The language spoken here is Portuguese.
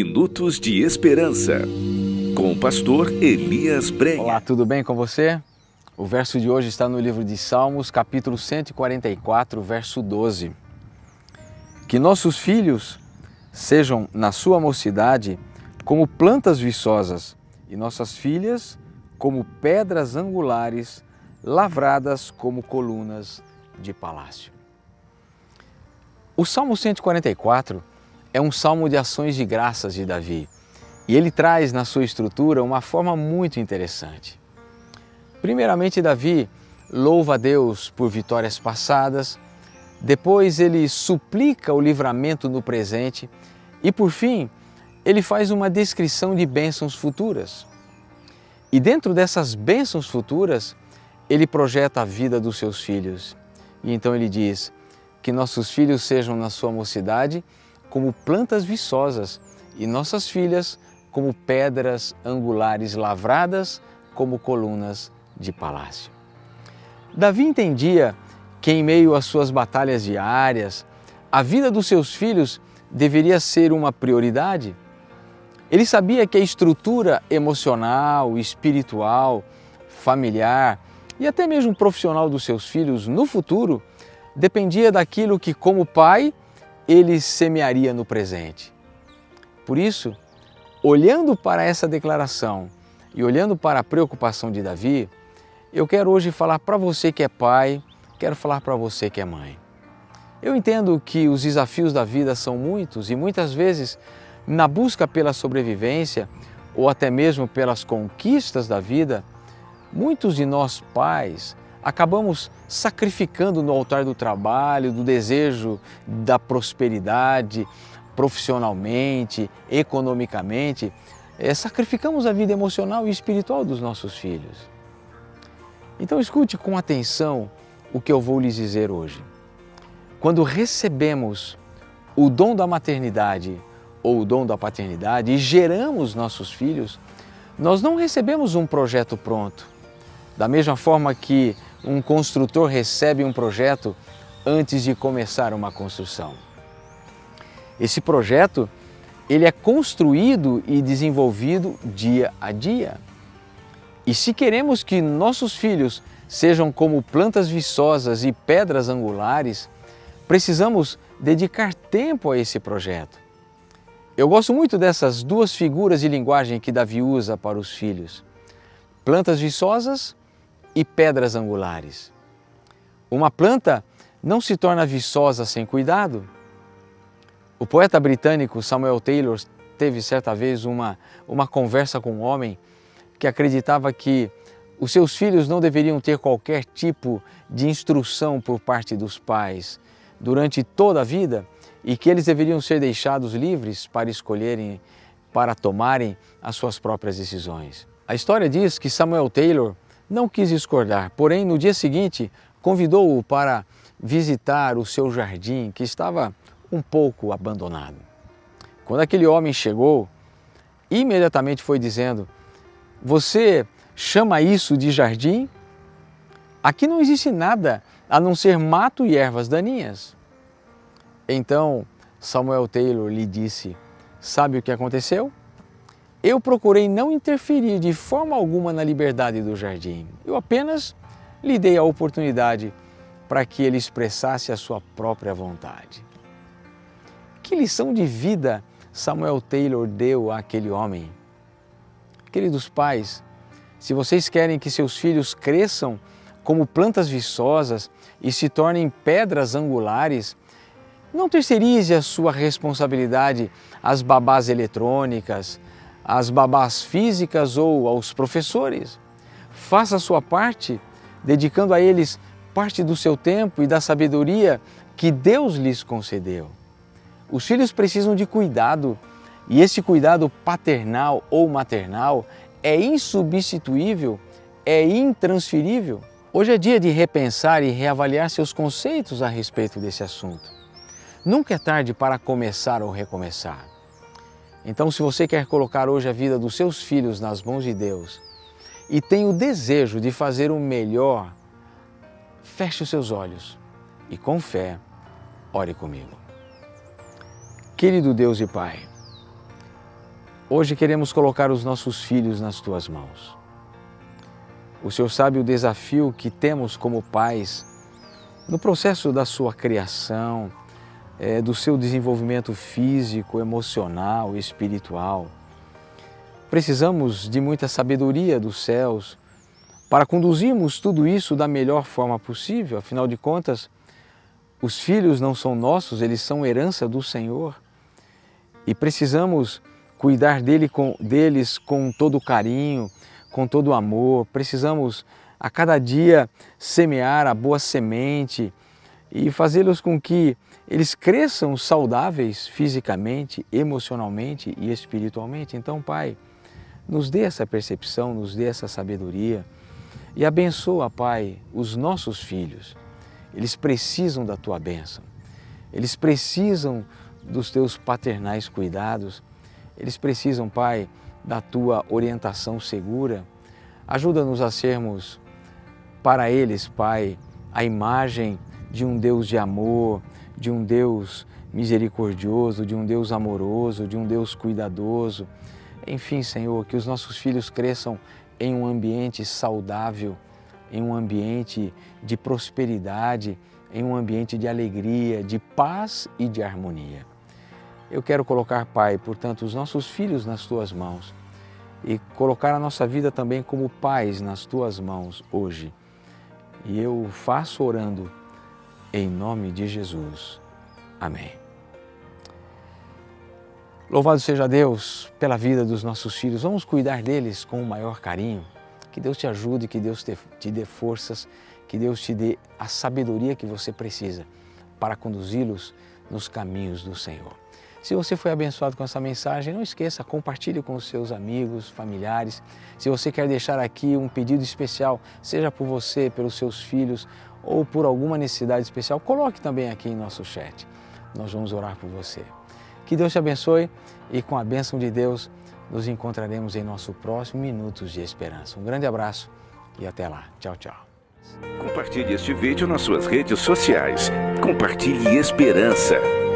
Minutos de Esperança, com o pastor Elias Brenha. Olá, tudo bem com você? O verso de hoje está no livro de Salmos, capítulo 144, verso 12. Que nossos filhos sejam, na sua mocidade, como plantas viçosas, e nossas filhas como pedras angulares, lavradas como colunas de palácio. O Salmo 144 é um salmo de ações de graças de Davi e ele traz na sua estrutura uma forma muito interessante. Primeiramente, Davi louva a Deus por vitórias passadas, depois ele suplica o livramento no presente e, por fim, ele faz uma descrição de bênçãos futuras. E dentro dessas bênçãos futuras, ele projeta a vida dos seus filhos. E então ele diz: que nossos filhos sejam na sua mocidade como plantas viçosas e nossas filhas como pedras angulares lavradas como colunas de palácio. Davi entendia que em meio às suas batalhas diárias, a vida dos seus filhos deveria ser uma prioridade. Ele sabia que a estrutura emocional, espiritual, familiar e até mesmo profissional dos seus filhos no futuro dependia daquilo que, como pai, ele semearia no presente. Por isso, olhando para essa declaração e olhando para a preocupação de Davi, eu quero hoje falar para você que é pai, quero falar para você que é mãe. Eu entendo que os desafios da vida são muitos e muitas vezes, na busca pela sobrevivência ou até mesmo pelas conquistas da vida, muitos de nós pais acabamos sacrificando no altar do trabalho, do desejo da prosperidade, profissionalmente, economicamente, é, sacrificamos a vida emocional e espiritual dos nossos filhos. Então escute com atenção o que eu vou lhes dizer hoje. Quando recebemos o dom da maternidade ou o dom da paternidade e geramos nossos filhos, nós não recebemos um projeto pronto. Da mesma forma que um construtor recebe um projeto antes de começar uma construção. Esse projeto ele é construído e desenvolvido dia a dia. E se queremos que nossos filhos sejam como plantas viçosas e pedras angulares, precisamos dedicar tempo a esse projeto. Eu gosto muito dessas duas figuras de linguagem que Davi usa para os filhos. Plantas viçosas e pedras angulares. Uma planta não se torna viçosa sem cuidado. O poeta britânico Samuel Taylor teve certa vez uma, uma conversa com um homem que acreditava que os seus filhos não deveriam ter qualquer tipo de instrução por parte dos pais durante toda a vida e que eles deveriam ser deixados livres para escolherem, para tomarem as suas próprias decisões. A história diz que Samuel Taylor não quis discordar, porém no dia seguinte convidou-o para visitar o seu jardim que estava um pouco abandonado. Quando aquele homem chegou, imediatamente foi dizendo: Você chama isso de jardim? Aqui não existe nada a não ser mato e ervas daninhas. Então Samuel Taylor lhe disse: Sabe o que aconteceu? Eu procurei não interferir de forma alguma na liberdade do jardim. Eu apenas lhe dei a oportunidade para que ele expressasse a sua própria vontade. Que lição de vida Samuel Taylor deu àquele homem? Queridos pais, se vocês querem que seus filhos cresçam como plantas viçosas e se tornem pedras angulares, não terceirize a sua responsabilidade às babás eletrônicas, às babás físicas ou aos professores. Faça a sua parte, dedicando a eles parte do seu tempo e da sabedoria que Deus lhes concedeu. Os filhos precisam de cuidado e esse cuidado paternal ou maternal é insubstituível, é intransferível. Hoje é dia de repensar e reavaliar seus conceitos a respeito desse assunto. Nunca é tarde para começar ou recomeçar. Então, se você quer colocar hoje a vida dos seus filhos nas mãos de Deus e tem o desejo de fazer o melhor, feche os seus olhos e, com fé, ore comigo. Querido Deus e Pai, Hoje queremos colocar os nossos filhos nas tuas mãos. O Senhor sabe o desafio que temos como pais no processo da sua criação, é, do seu desenvolvimento físico, emocional, espiritual. Precisamos de muita sabedoria dos céus para conduzirmos tudo isso da melhor forma possível. Afinal de contas, os filhos não são nossos, eles são herança do Senhor. E precisamos cuidar dele com, deles com todo carinho, com todo amor. Precisamos a cada dia semear a boa semente e fazê-los com que eles cresçam saudáveis fisicamente, emocionalmente e espiritualmente. Então, Pai, nos dê essa percepção, nos dê essa sabedoria e abençoa, Pai, os nossos filhos. Eles precisam da Tua bênção, eles precisam dos Teus paternais cuidados, eles precisam, Pai, da Tua orientação segura. Ajuda-nos a sermos para eles, Pai, a imagem de um Deus de amor, de um Deus misericordioso, de um Deus amoroso, de um Deus cuidadoso. Enfim, Senhor, que os nossos filhos cresçam em um ambiente saudável, em um ambiente de prosperidade, em um ambiente de alegria, de paz e de harmonia. Eu quero colocar, Pai, portanto, os nossos filhos nas Tuas mãos e colocar a nossa vida também como pais nas Tuas mãos hoje. E eu faço orando em nome de Jesus. Amém. Louvado seja Deus pela vida dos nossos filhos. Vamos cuidar deles com o maior carinho. Que Deus te ajude, que Deus te, dê forças, que Deus te dê a sabedoria que você precisa para conduzi-los nos caminhos do Senhor. Se você foi abençoado com essa mensagem, não esqueça, compartilhe com os seus amigos, familiares. Se você quer deixar aqui um pedido especial, seja por você, pelos seus filhos ou por alguma necessidade especial, coloque também aqui em nosso chat. Nós vamos orar por você. Que Deus te abençoe e com a bênção de Deus nos encontraremos em nosso próximo Minutos de Esperança. Um grande abraço e até lá. Tchau, tchau. Compartilhe este vídeo nas suas redes sociais. Compartilhe esperança.